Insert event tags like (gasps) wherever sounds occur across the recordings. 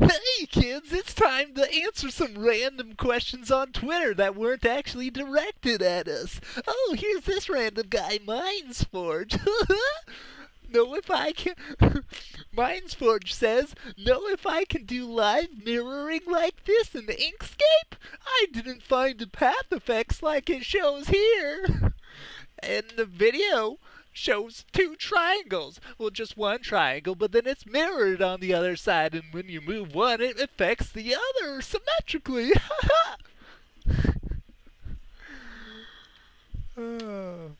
Hey kids, it's time to answer some random questions on Twitter that weren't actually directed at us. Oh, here's this random guy, Mindsforge. (laughs) know if I can. (laughs) Mindsforge says, know if I can do live mirroring like this in the Inkscape? I didn't find the path effects like it shows here. (laughs) And the video shows two triangles. Well, just one triangle, but then it's mirrored on the other side, and when you move one, it affects the other symmetrically. uh, (laughs)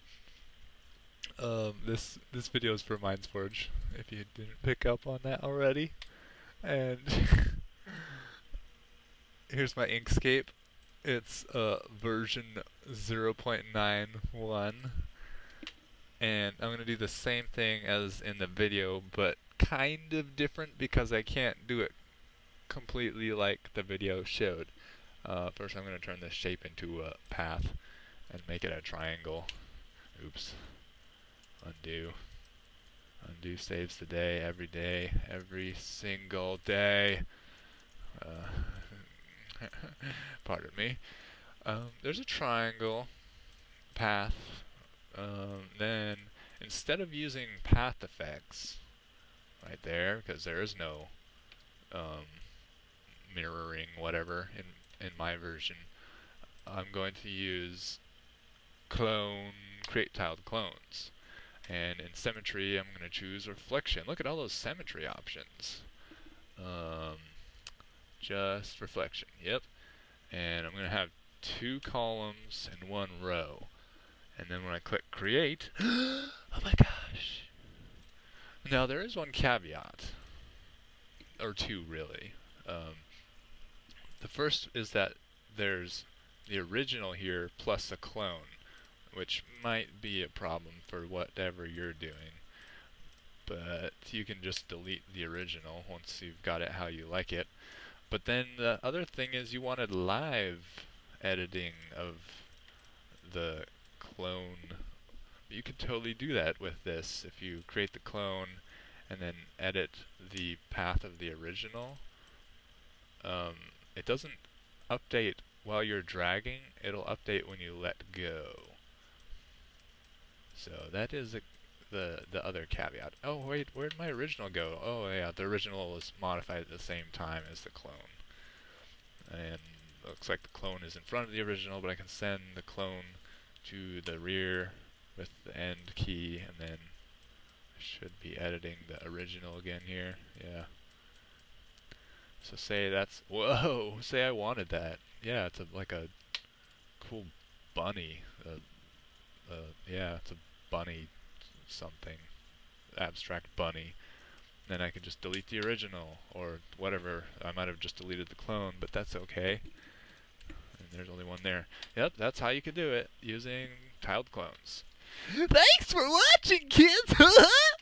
(sighs) um, this this video is for Mindsforge, if you didn't pick up on that already. And (laughs) here's my Inkscape. It's uh, version 0.91 and I'm going to do the same thing as in the video but kind of different because I can't do it completely like the video showed. Uh, first I'm going to turn this shape into a path and make it a triangle. Oops. Undo. Undo saves the day every day, every single day. Uh, (laughs) pardon me. Um, there's a triangle path um, then instead of using path effects right there, because there is no um, mirroring whatever in, in my version, I'm going to use clone, create tiled clones. And in symmetry, I'm going to choose reflection. Look at all those symmetry options. Um, just reflection, yep. And I'm going to have two columns and one row. And then when I click create, (gasps) oh my gosh. Now there is one caveat, or two really. Um, the first is that there's the original here plus a clone, which might be a problem for whatever you're doing. But you can just delete the original once you've got it how you like it. But then the other thing is you wanted live editing of the clone. You could totally do that with this if you create the clone and then edit the path of the original. Um, it doesn't update while you're dragging, it'll update when you let go. So that is a, the the other caveat. Oh wait, where'd my original go? Oh yeah, the original was modified at the same time as the clone. And looks like the clone is in front of the original, but I can send the clone to the rear with the end key and then I should be editing the original again here. Yeah. So say that's, whoa, (laughs) say I wanted that. Yeah, it's a, like a cool bunny. Uh, uh, yeah, it's a bunny something. Abstract bunny. Then I can just delete the original or whatever. I might have just deleted the clone, but that's okay there's only one there. Yep, that's how you can do it using tiled clones. Thanks for watching, kids! (laughs)